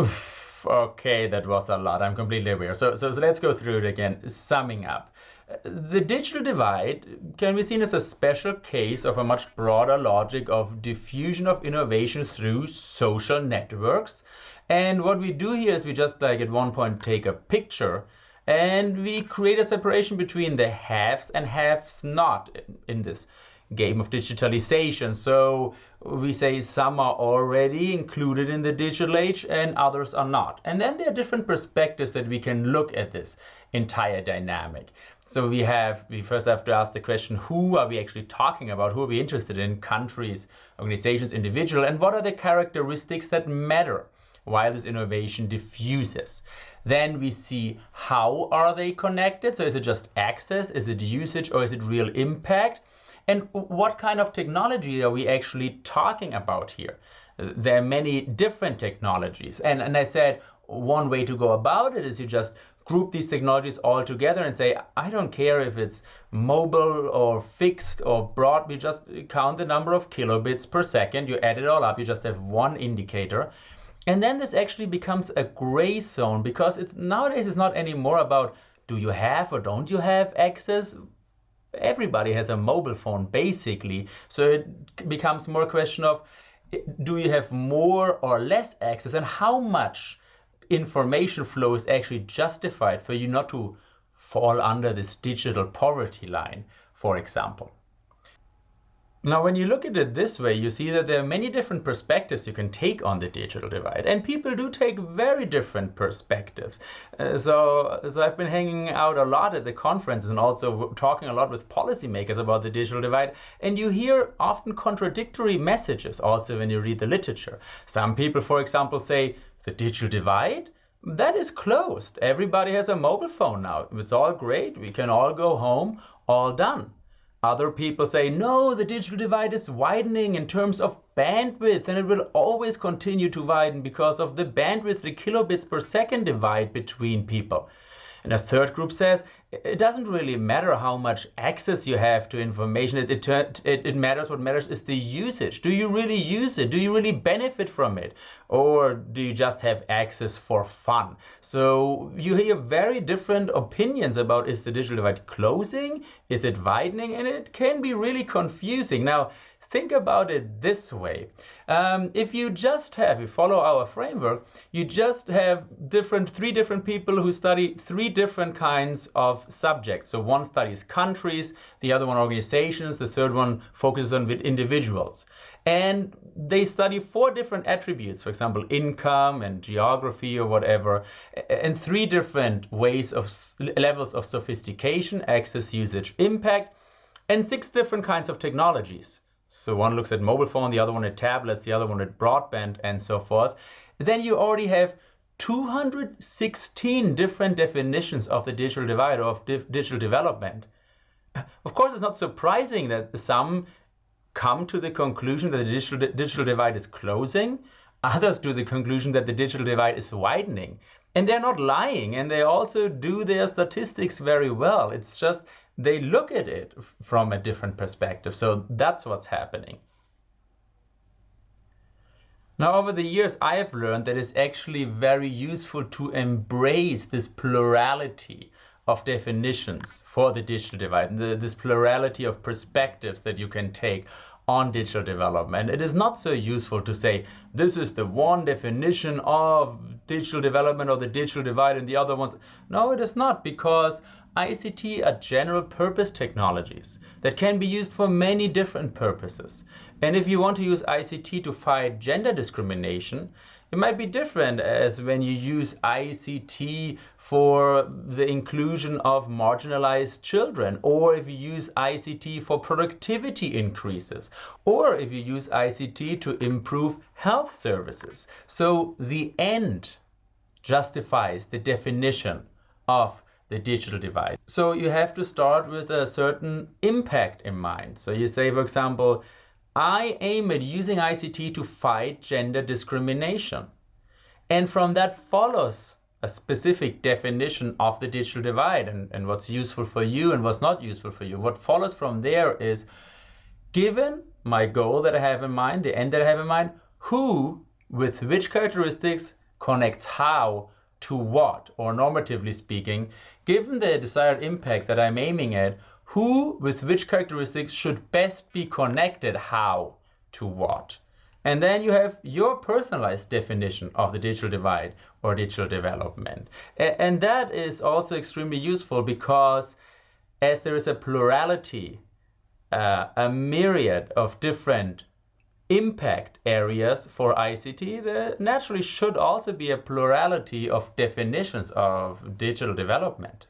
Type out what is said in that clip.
Oof, okay, that was a lot. I'm completely aware. So, so, so let's go through it again. Summing up. The digital divide can be seen as a special case of a much broader logic of diffusion of innovation through social networks. And what we do here is we just like at one point take a picture and we create a separation between the haves and haves not in this game of digitalization. So we say some are already included in the digital age and others are not. And then there are different perspectives that we can look at this entire dynamic. So we have, we first have to ask the question, who are we actually talking about? Who are we interested in? Countries, organizations, individual, and what are the characteristics that matter? while this innovation diffuses. Then we see how are they connected? So is it just access? Is it usage or is it real impact? And what kind of technology are we actually talking about here? There are many different technologies. And, and I said, one way to go about it is you just group these technologies all together and say, I don't care if it's mobile or fixed or broad, we just count the number of kilobits per second, you add it all up, you just have one indicator. And then this actually becomes a gray zone because it's nowadays it's not anymore about do you have or don't you have access? Everybody has a mobile phone basically. So it becomes more a question of do you have more or less access and how much information flow is actually justified for you not to fall under this digital poverty line, for example. Now, when you look at it this way, you see that there are many different perspectives you can take on the digital divide, and people do take very different perspectives. Uh, so, so I've been hanging out a lot at the conferences and also talking a lot with policymakers about the digital divide, and you hear often contradictory messages also when you read the literature. Some people, for example, say the digital divide that is closed. Everybody has a mobile phone now. It's all great. We can all go home, all done. Other people say, no, the digital divide is widening in terms of bandwidth, and it will always continue to widen because of the bandwidth, the kilobits per second divide between people. And a third group says it doesn't really matter how much access you have to information. It, it, it, matters. What matters is the usage. Do you really use it? Do you really benefit from it? Or do you just have access for fun? So you hear very different opinions about is the digital divide closing? Is it widening? And it can be really confusing. Now, Think about it this way. Um, if you just have, you follow our framework, you just have different, three different people who study three different kinds of subjects. So one studies countries, the other one organizations, the third one focuses on individuals. And they study four different attributes, for example, income and geography or whatever, and three different ways of levels of sophistication, access, usage, impact, and six different kinds of technologies. So one looks at mobile phone, the other one at tablets, the other one at broadband, and so forth. Then you already have 216 different definitions of the digital divide or of digital development. Of course, it's not surprising that some come to the conclusion that the digital, digital divide is closing. Others do the conclusion that the digital divide is widening. And they're not lying, and they also do their statistics very well. It's just they look at it from a different perspective. So that's what's happening. Now, over the years, I have learned that it's actually very useful to embrace this plurality of definitions for the digital divide, this plurality of perspectives that you can take on digital development. It is not so useful to say this is the one definition of digital development or the digital divide and the other ones. No, it is not because ICT are general purpose technologies that can be used for many different purposes. And if you want to use ICT to fight gender discrimination, it might be different as when you use ICT for the inclusion of marginalized children, or if you use ICT for productivity increases, or if you use ICT to improve health services. So the end justifies the definition of the digital divide. So you have to start with a certain impact in mind. So you say, for example, I aim at using ICT to fight gender discrimination. And from that follows a specific definition of the digital divide and, and what's useful for you and what's not useful for you. What follows from there is, given my goal that I have in mind, the end that I have in mind, who with which characteristics connects how to what, or normatively speaking, given the desired impact that I'm aiming at, who with which characteristics should best be connected how to what. And then you have your personalized definition of the digital divide or digital development. And that is also extremely useful because as there is a plurality, uh, a myriad of different impact areas for ICT, there naturally should also be a plurality of definitions of digital development.